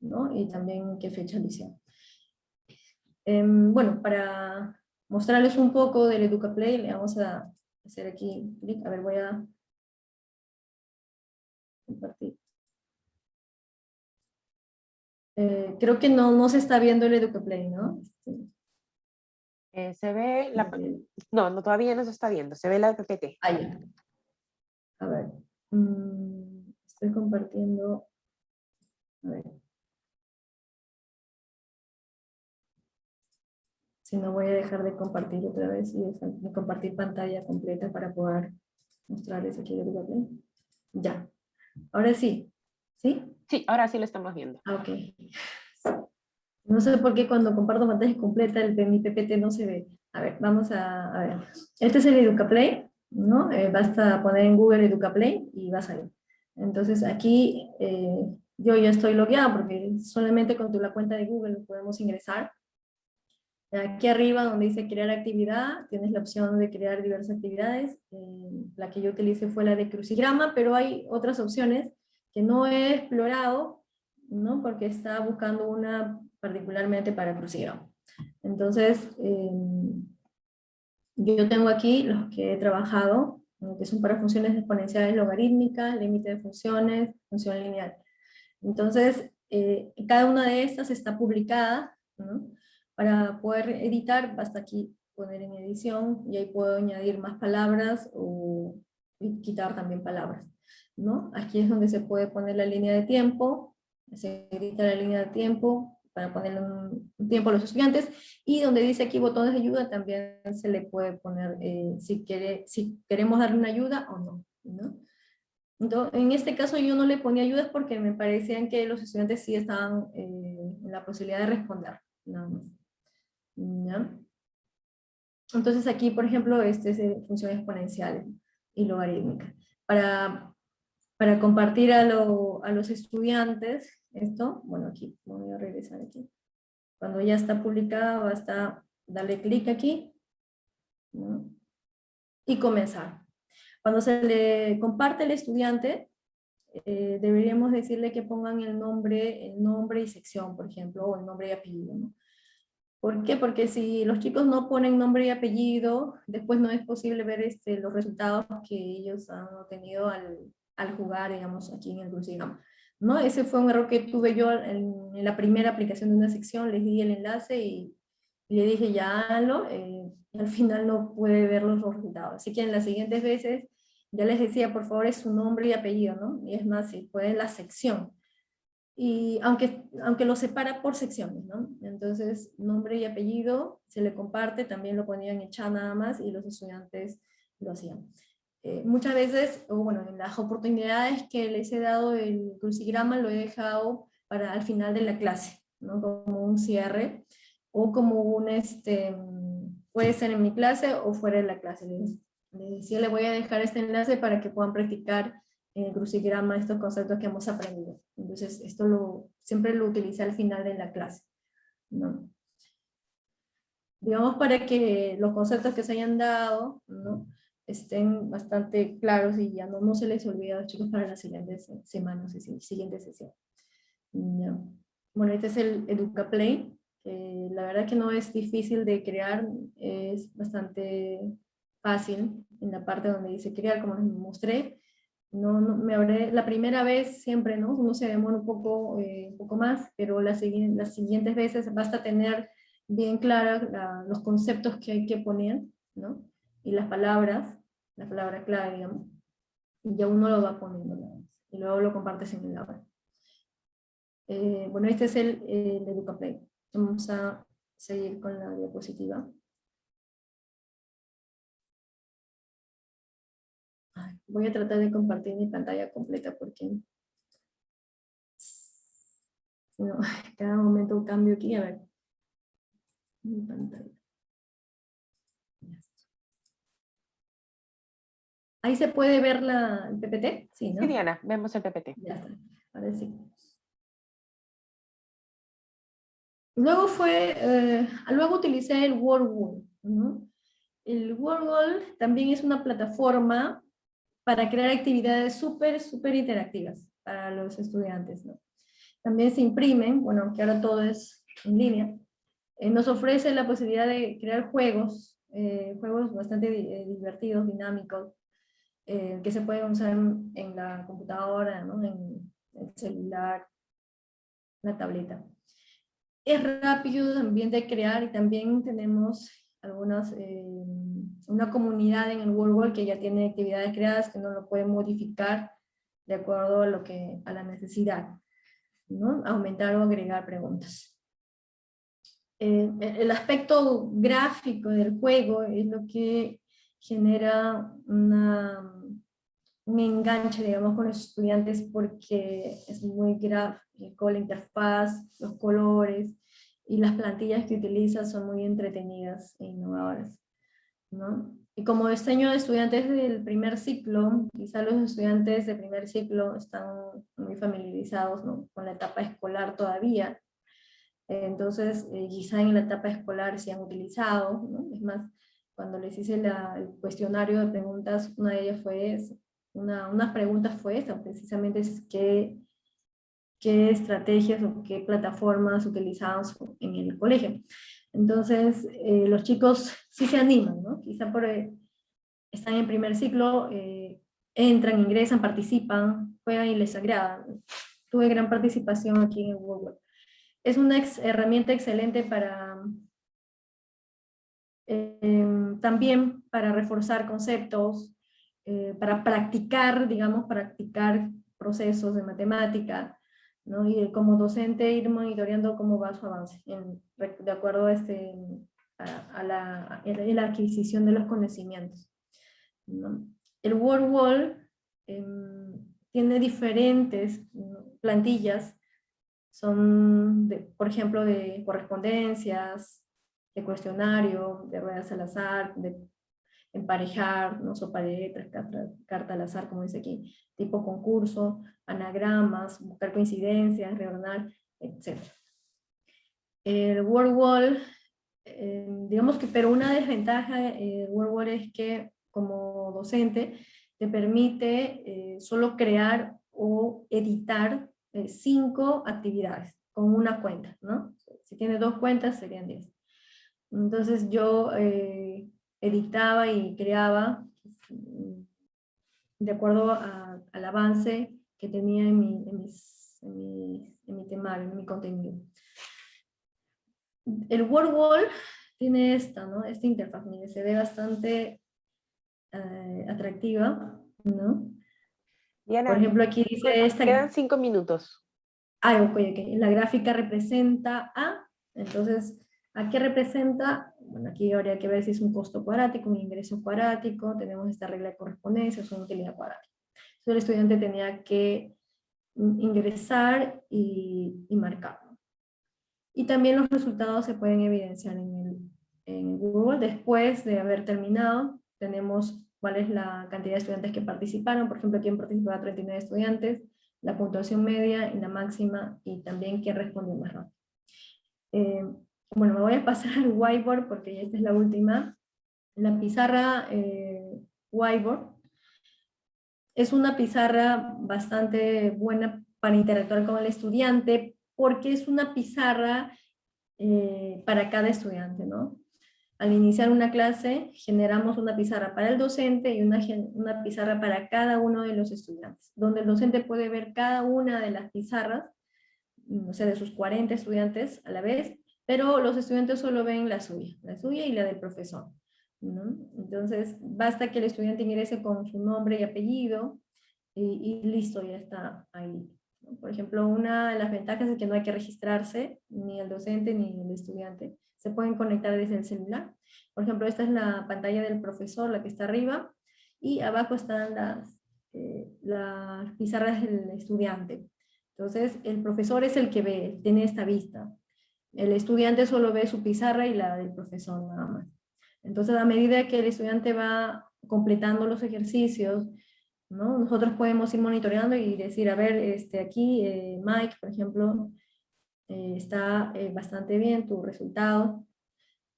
¿no? Y también qué fecha lo hicieron. Em, bueno, para mostrarles un poco del EducaPlay, le vamos a hacer aquí clic. A ver, voy a compartir. Eh, creo que no, no se está viendo el EducaPlay, ¿no? Eh, se ve la... No, no, todavía no se está viendo, se ve la PPT. Ah, ya. A ver. Mm, estoy compartiendo... A ver. Si no voy a dejar de compartir otra vez y de compartir pantalla completa para poder mostrarles aquí el EducaPlay. Ya. Ahora sí, ¿sí? Sí, ahora sí lo estamos viendo. Ah, ok. No sé por qué cuando comparto pantalla completa el, mi PPT no se ve. A ver, vamos a, ver. Este es el EducaPlay, ¿no? Eh, basta poner en Google EducaPlay y va a salir. Entonces aquí eh, yo ya estoy logueado porque solamente con tu, la cuenta de Google podemos ingresar. Aquí arriba donde dice crear actividad, tienes la opción de crear diversas actividades. Eh, la que yo utilicé fue la de crucigrama, pero hay otras opciones que no he explorado, ¿no? porque estaba buscando una particularmente para crucigrama. Entonces, em, yo tengo aquí los que he trabajado, que son para funciones exponenciales logarítmicas, límite de funciones, función lineal. Entonces, eh, cada una de estas está publicada, ¿no? Para poder editar, basta aquí poner en edición y ahí puedo añadir más palabras o quitar también palabras. ¿no? Aquí es donde se puede poner la línea de tiempo, se edita la línea de tiempo para poner un, tiempo a los estudiantes y donde dice aquí botones de ayuda también se le puede poner eh, si, quiere, si queremos darle una ayuda o no. ¿no? Entonces, en este caso yo no le ponía ayudas porque me parecían que los estudiantes sí estaban eh, en la posibilidad de responder. Nada más. Entonces aquí, por ejemplo, este es de funciones exponenciales y logarítmicas. Para, para compartir a, los estudiantes esto, bueno aquí, voy a regresar aquí. Cuando ya está publicada, basta darle clic aquí y comenzar. Cuando se le comparte al estudiante, eh, deberíamos decirle que pongan el nombre, el nombre y sección, por ejemplo, o el nombre y apellido. ¿Por qué? Porque si los chicos no ponen nombre y apellido, después no es posible ver este, los resultados que ellos han obtenido al, al jugar, digamos, aquí en el crucigrama. ¿No? Ese fue un error que tuve yo en, en, la primera aplicación de una sección, les di el enlace y, y le dije ya hazlo, eh, y al final no pude ver los resultados. Así que en las siguientes veces ya les decía, por favor, es su nombre y apellido, ¿no? Y es más, si puede la sección y aunque, aunque lo separa por secciones, ¿no? Entonces, nombre y apellido se le comparte, también lo ponían en chat nada más y los estudiantes lo hacían. Eh, muchas veces, o bueno, en las oportunidades que les he dado el crucigrama lo he dejado para al final de la clase, ¿no? Como un cierre, o como un, este, puede ser en mi clase o fuera de la clase. Les, decía, le voy a dejar este enlace para que puedan practicar el crucigrama estos conceptos que hemos aprendido. Entonces, esto lo, siempre lo utiliza al final de la clase. ¿no? Digamos para que los conceptos que se hayan dado ¿no? estén bastante claros y ya no, no se les olvide a los chicos para las siguientes semanas, siguiente sesión. Bueno, este es el EducaPlay. Eh, la verdad que no es difícil de crear, es bastante fácil en la parte donde dice crear, como les mostré no, me habré, la primera vez siempre, ¿no? Uno se demora un poco, eh, un poco más, pero las, las siguientes veces basta tener bien claros los conceptos que hay que poner, ¿no? Y las palabras, la palabra clave, y ya uno lo va poniendo, y luego lo compartes en el aula. Eh, bueno, este es el, el EducaPlay. Vamos a seguir con la diapositiva. Voy a tratar de compartir mi pantalla completa porque no, cada momento cambio aquí, a ver. Mi pantalla. Ahí se puede ver la, el PPT, sí, ¿no? Sí, Diana, vemos el PPT. Ya está, ahora sí. Luego fue, eh, luego utilicé el WordWall, ¿no? El WordWall también es una plataforma para crear actividades súper, súper interactivas para los estudiantes. ¿no? También se imprimen, bueno, que ahora todo es en línea, eh, nos ofrece la posibilidad de crear juegos, eh, juegos bastante eh, divertidos, dinámicos, que se pueden usar en, la computadora, ¿no? en el celular, la tableta. Es rápido también de crear y también tenemos algunas una comunidad en el World que ya tiene actividades creadas que no lo puede modificar de acuerdo a, lo que, a la necesidad, ¿no? aumentar o agregar preguntas. Eh, el aspecto gráfico del juego es lo que genera una, un enganche, digamos, con los estudiantes porque es muy gráfico, la interfaz, los colores y las plantillas que utiliza son muy entretenidas e innovadoras. Y como diseño de estudiantes del primer ciclo, quizá los estudiantes de primer ciclo están muy familiarizados con la etapa escolar todavía, entonces eh, quizá en la etapa escolar se han utilizado, es más, cuando les hice el cuestionario de preguntas, una de ellas fue, una, una pregunta fue esta, precisamente es qué, qué estrategias o qué plataformas utilizaban en el colegio. Entonces, eh, los chicos sí se animan, ¿no? Quizá por, eh, están en primer ciclo, eh, entran, ingresan, participan, juegan y les agrada. Tuve gran participación aquí en Google. Es una herramienta excelente para em, también para reforzar conceptos, para practicar, digamos, practicar procesos de matemática, ¿no? y como docente ir monitoreando cómo va su avance, de acuerdo a, este, a, la, la, adquisición de los conocimientos. El WordWall em, tiene diferentes plantillas, son, por ejemplo, de correspondencias, de cuestionario, de ruedas al azar, de emparejar, no sopa de letras, carta, al azar, como dice aquí, tipo concurso, anagramas, buscar coincidencias, reordenar, etc. El word wall, eh, digamos que, pero una desventaja del word wall es que como docente te permite eh, solo crear o editar eh, cinco actividades con una cuenta, ¿no? Si tienes dos cuentas serían diez. Entonces yo eh, editaba y creaba mm, de acuerdo al avance que tenía en mi, en, mis, en, mi, temario, en mi contenido. El WordWall tiene esta, ¿no? esta interfaz, mire, se ve bastante eh, atractiva, ¿no? Por ejemplo, aquí dice esta... Quedan cinco minutos. Ah, ok, ok. La gráfica representa A, entonces, ¿a qué representa? Bueno, aquí habría que ver si es un costo cuadrático, un ingreso cuadrático, tenemos esta regla de correspondencia, es una utilidad cuadrática. Entonces el estudiante tenía que ingresar y, y marcarlo. Y también los resultados se pueden evidenciar en, el, en Google. Después de haber terminado, tenemos cuál es la cantidad de estudiantes que participaron. Por ejemplo, aquí han participado 39 estudiantes, la puntuación media y la máxima, y también quién respondió más rápido. Eh, bueno, me voy a pasar al whiteboard porque esta es la última. La pizarra eh, whiteboard es una pizarra bastante buena para interactuar con el estudiante porque es una pizarra eh, para cada estudiante, ¿no? Al iniciar una clase generamos una pizarra para el docente y una, una pizarra para cada uno de los estudiantes, donde el docente puede ver cada una de las pizarras, o sea, de sus 40 estudiantes a la vez, pero los estudiantes solo ven la suya, la suya y la del profesor. Entonces, basta que el estudiante ingrese con su nombre y apellido y, listo, ya está ahí. Por ejemplo, una de las ventajas es que no hay que registrarse, ni el docente ni el estudiante. Se pueden conectar desde el celular. Por ejemplo, esta es la pantalla del profesor, la que está arriba, y abajo están las, eh, las pizarras del estudiante. Entonces, el profesor es el que ve, tiene esta vista. El estudiante solo ve su pizarra y la del profesor nada más. Entonces, a medida que el estudiante va completando los ejercicios, ¿no? nosotros podemos ir monitoreando y decir, a ver, este, aquí eh, Mike, por ejemplo, eh, está eh, bastante bien tu resultado,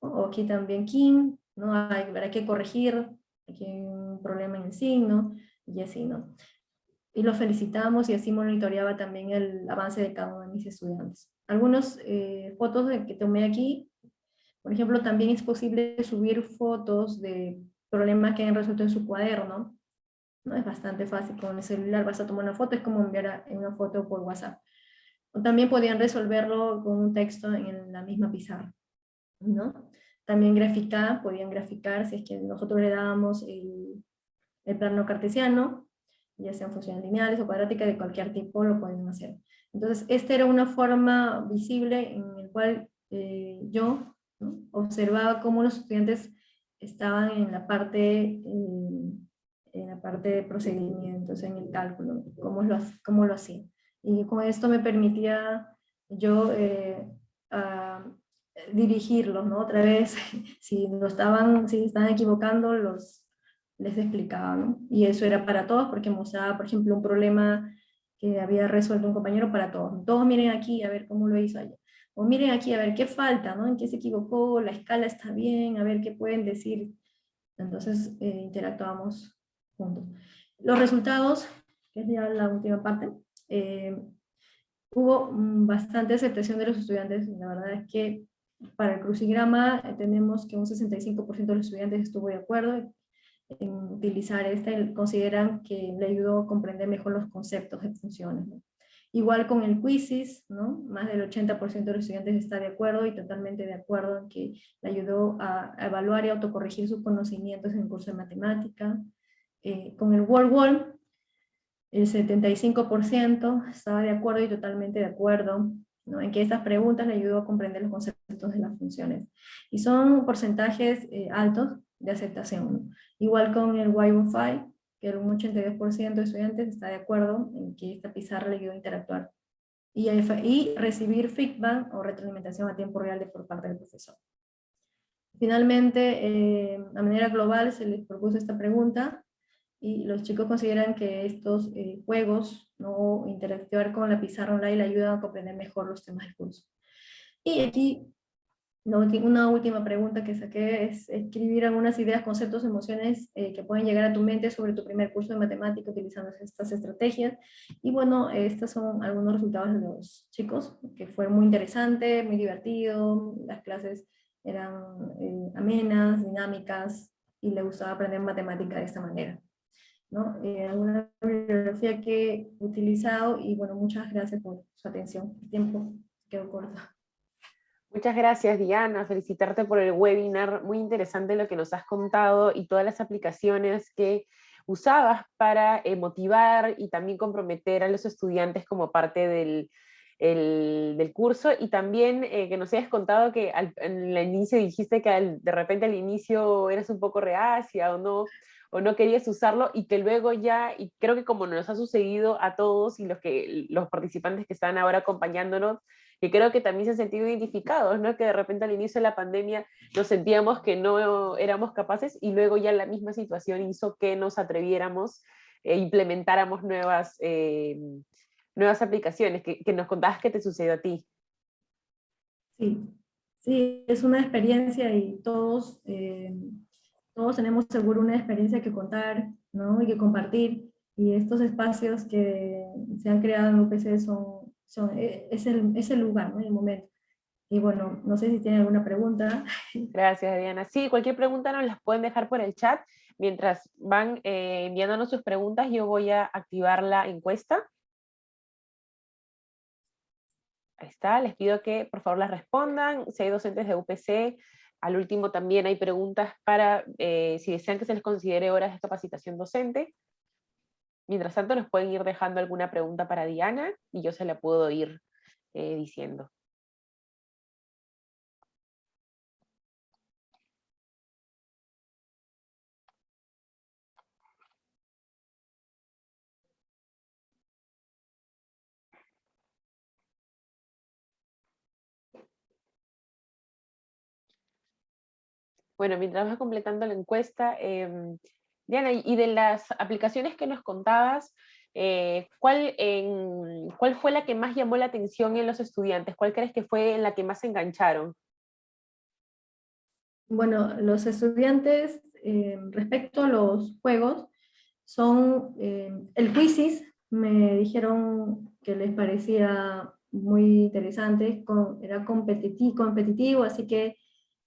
o aquí también Kim, ¿no? hay, que corregir, aquí hay un problema en el signo, y así, ¿no? Y lo felicitamos y así monitoreaba también el avance de cada uno de mis estudiantes. Algunas fotos que tomé aquí por ejemplo, también es posible subir fotos de problemas que hayan resuelto en su cuaderno. ¿no? Es bastante fácil, con el celular vas a tomar una foto, es como enviar una foto por WhatsApp. O también podían resolverlo con un texto en la misma pizarra. ¿no? También graficar, podían graficar si es que nosotros le dábamos el, el plano cartesiano, ya sean funciones lineales o cuadráticas de cualquier tipo, lo pueden hacer. Entonces, esta era una forma visible en la cual eh, yo Observaba cómo los estudiantes estaban en la parte, en, la parte de procedimientos, en el cálculo, cómo lo, cómo lo hacían. Y con esto me permitía yo eh, dirigirlos, ¿no? Otra vez, si, no estaban, si estaban equivocando, los, les explicaba, ¿no? Y eso era para todos, porque mostraba, por ejemplo, un problema que había resuelto un compañero para todos. Todos miren aquí a ver cómo lo hizo allá o miren aquí a ver qué falta, ¿no? en qué se equivocó, la escala está bien, a ver qué pueden decir. Entonces eh, interactuamos juntos. Los resultados, que es ya la última parte, eh, hubo bastante aceptación de los estudiantes, la verdad es que para el crucigrama eh, tenemos que un 65% de los estudiantes estuvo de acuerdo en utilizar esta, consideran que le ayudó a comprender mejor los conceptos de funciones. Igual con el Quizzes, ¿no? más del 80% de los estudiantes está de acuerdo y totalmente de acuerdo en que le ayudó a, evaluar y autocorregir sus conocimientos en el curso de matemática. Eh, con el Word Wall, el 75% estaba de acuerdo y totalmente de acuerdo ¿no? en que estas preguntas le ayudó a comprender los conceptos de las funciones. Y son porcentajes eh, altos de aceptación. Igual con el Wi-Fi, que un 82% de estudiantes está de acuerdo en que esta pizarra le ayuda a interactuar y, y recibir feedback o retroalimentación a tiempo real de, por parte del profesor. Finalmente, eh, a manera global se les propuso esta pregunta y los chicos consideran que estos eh, juegos ¿no? interactuar con la pizarra online le ayudan a comprender mejor los temas del curso. Y aquí una última pregunta que saqué es escribir algunas ideas, conceptos, emociones eh, que pueden llegar a tu mente sobre tu primer curso de matemática utilizando estas estrategias. Y bueno, estos son algunos resultados de los chicos, que fue muy interesante, muy divertido, las clases eran eh, amenas, dinámicas, y le gustaba aprender matemática de esta manera. ¿no? Eh, alguna bibliografía que he utilizado, y bueno, muchas gracias por su atención. El tiempo quedó corto. Muchas gracias Diana, felicitarte por el webinar, muy interesante lo que nos has contado y todas las aplicaciones que usabas para eh, motivar y también comprometer a los estudiantes como parte del, del curso. Y también eh, que nos hayas contado que al, en el inicio dijiste que de repente al inicio eras un poco reacia o no, o no querías usarlo y que luego ya, y creo que como nos ha sucedido a todos y los, que, los participantes que están ahora acompañándonos, que creo que también se han sentido identificados, ¿no? que de repente al inicio de la pandemia nos sentíamos que no éramos capaces y luego ya la misma situación hizo que nos atreviéramos e implementáramos nuevas, eh, nuevas aplicaciones, que, que, nos contabas que te sucedió a ti. Sí, sí, es una experiencia y todos, eh, todos tenemos seguro una experiencia que contar ¿no? y que compartir, y estos espacios que se han creado en UPC son, e, es, el, es el lugar, ¿no? el momento. Y bueno, no sé si tienen alguna pregunta. Gracias, Diana. Sí, cualquier pregunta nos las pueden dejar por el chat. Mientras van eh, enviándonos sus preguntas, yo voy a activar la encuesta. Ahí está, les pido que por favor las respondan. Si hay docentes de UPC, al último también hay preguntas para eh, si desean que se les considere horas de capacitación docente. Mientras tanto nos pueden ir dejando alguna pregunta para Diana y yo se la puedo ir eh, diciendo. Bueno, mientras vas completando la encuesta, em, Diana, y de las aplicaciones que nos contabas, eh, ¿cuál, ¿cuál fue la que más llamó la atención en los estudiantes? ¿Cuál crees que fue la que más se engancharon? Bueno, los estudiantes, em, respecto a los juegos, son em, el Quizzes, me dijeron que les parecía muy interesante, era competitivo, competitivo así que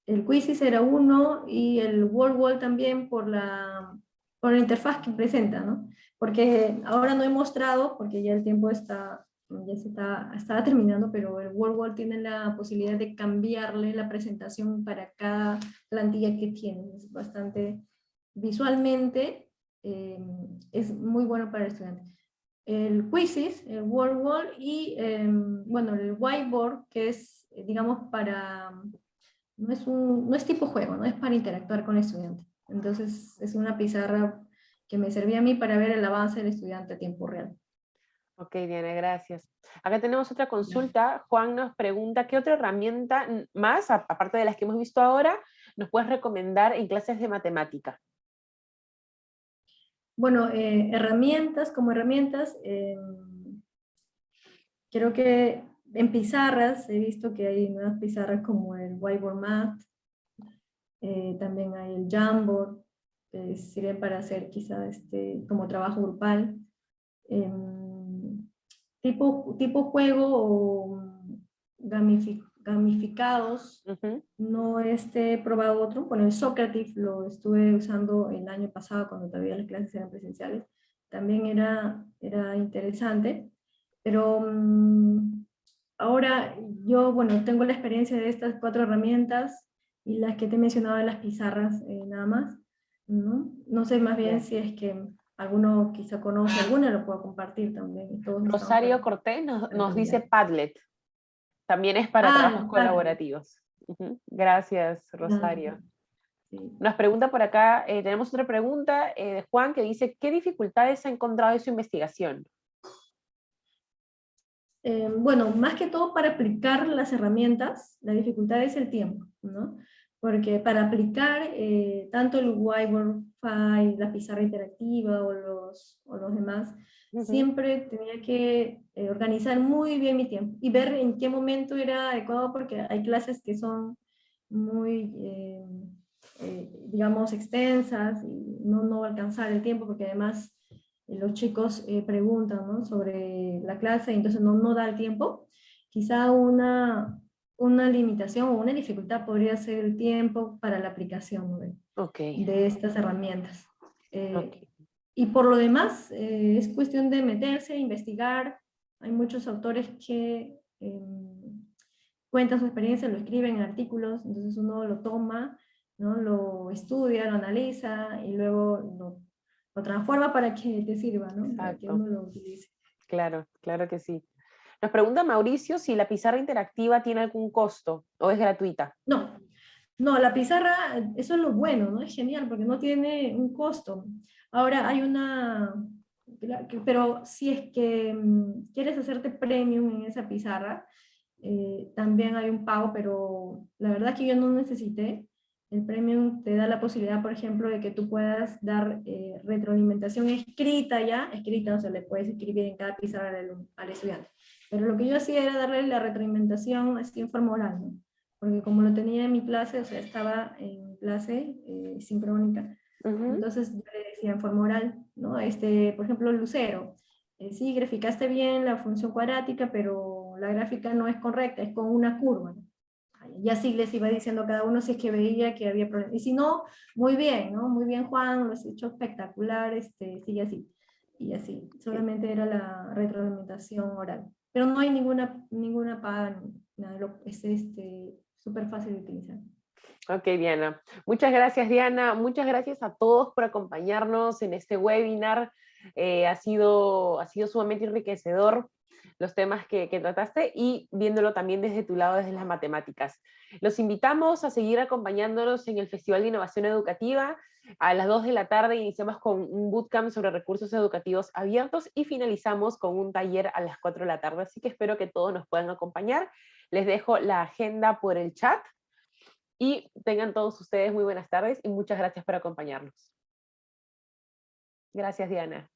el Quizzes era uno y el World Wall también por la, por la interfaz que presenta, ¿no? Porque ahora no he mostrado, porque ya el tiempo está, ya se está, estaba terminando, pero el World Wall tiene la posibilidad de cambiarle la presentación para cada plantilla que tiene. Es bastante, visualmente, eh, es muy bueno para el estudiante. El Quizzes, el World Wall y, eh, bueno, el Whiteboard, que es, digamos, para no es, un, no es tipo juego, no es para interactuar con el estudiante. Entonces es una pizarra que me servía a mí para ver el avance del estudiante a tiempo real. Ok, Diana, gracias. Acá tenemos otra consulta. Juan nos pregunta, ¿qué otra herramienta más, aparte de las que hemos visto ahora, nos puedes recomendar en clases de matemática? Bueno, eh, herramientas, como herramientas, em, creo que en pizarras he visto que hay nuevas pizarras como el Whiteboard Math, eh, también hay el Jamboard, que sirven para hacer quizá este, como trabajo grupal. Em, tipo, tipo juego o gamificados, no he probado otro. Bueno, el Socrative lo estuve usando el año pasado cuando todavía las clases eran presenciales. También era, era interesante, pero mm, Ahora yo, bueno, tengo la experiencia de estas cuatro herramientas y las que te he mencionado de las pizarras eh, nada más. ¿no? no sé más bien si es que alguno quizá conoce alguna, lo puedo compartir también. Rosario Cortés nos, dice Padlet. También es para ah, trabajos colaborativos. Gracias, Rosario. Nos pregunta por acá, eh, tenemos otra pregunta eh, de Juan que dice, ¿qué dificultades ha encontrado en su investigación? Eh, bueno, más que todo para aplicar las herramientas, la dificultad es el tiempo, ¿no? Porque para aplicar eh, tanto el whiteboard file, la pizarra interactiva o los, o los demás, siempre tenía que eh, organizar muy bien mi tiempo y ver en qué momento era adecuado porque hay clases que son muy, digamos, extensas y no, no va a alcanzar el tiempo porque además los chicos eh, preguntan sobre la clase, entonces no, no da el tiempo. Quizá una, una limitación o una dificultad podría ser el tiempo para la aplicación de, de estas herramientas. Eh, y por lo demás, eh, es cuestión de meterse, investigar. Hay muchos autores que em, cuentan su experiencia, lo escriben en artículos, entonces uno lo toma, ¿no? lo estudia, lo analiza y luego lo, lo transforma para que te sirva, ¿no? para que uno lo utilice. Claro, claro que sí. Nos pregunta Mauricio si la pizarra interactiva tiene algún costo o es gratuita. No, no, la pizarra, eso es lo bueno, ¿no? Es genial porque no tiene un costo. Ahora hay una, pero si es que mm, quieres hacerte premium en esa pizarra, eh, también hay un pago, pero la verdad que yo no necesité. El premium te da la posibilidad, por ejemplo, de que tú puedas dar eh, retroalimentación escrita ya, escrita, o sea, le puedes escribir en cada pizarra al, estudiante. Pero lo que yo hacía era darle la retroalimentación así en forma oral, ¿no? Porque como lo tenía en mi clase, o sea, estaba en clase eh, sincrónica, entonces yo le decía en forma oral, ¿no? Este, por ejemplo, Lucero, eh, sí, graficaste bien la función cuadrática, pero la gráfica no es correcta, es con una curva. Y así les iba diciendo a cada uno si es que veía que había problemas. Y si no, muy bien, ¿no? Muy bien Juan, lo has hecho espectacular, este, sigue así. Y así, solamente era la retroalimentación oral. Pero no hay ninguna, ninguna paga, nada, es este, súper fácil de utilizar. Ok, Diana. Muchas gracias, Diana. Muchas gracias a todos por acompañarnos en este webinar. Eh, ha, sido, ha sido sumamente enriquecedor los temas que, trataste y viéndolo también desde tu lado, desde las matemáticas. Los invitamos a seguir acompañándonos en el Festival de Innovación Educativa. A las 2 de la tarde iniciamos con un bootcamp sobre recursos educativos abiertos y finalizamos con un taller a las 4 de la tarde, así que espero que todos nos puedan acompañar. Les dejo la agenda por el chat y tengan todos ustedes muy buenas tardes y muchas gracias por acompañarnos. Gracias, Diana.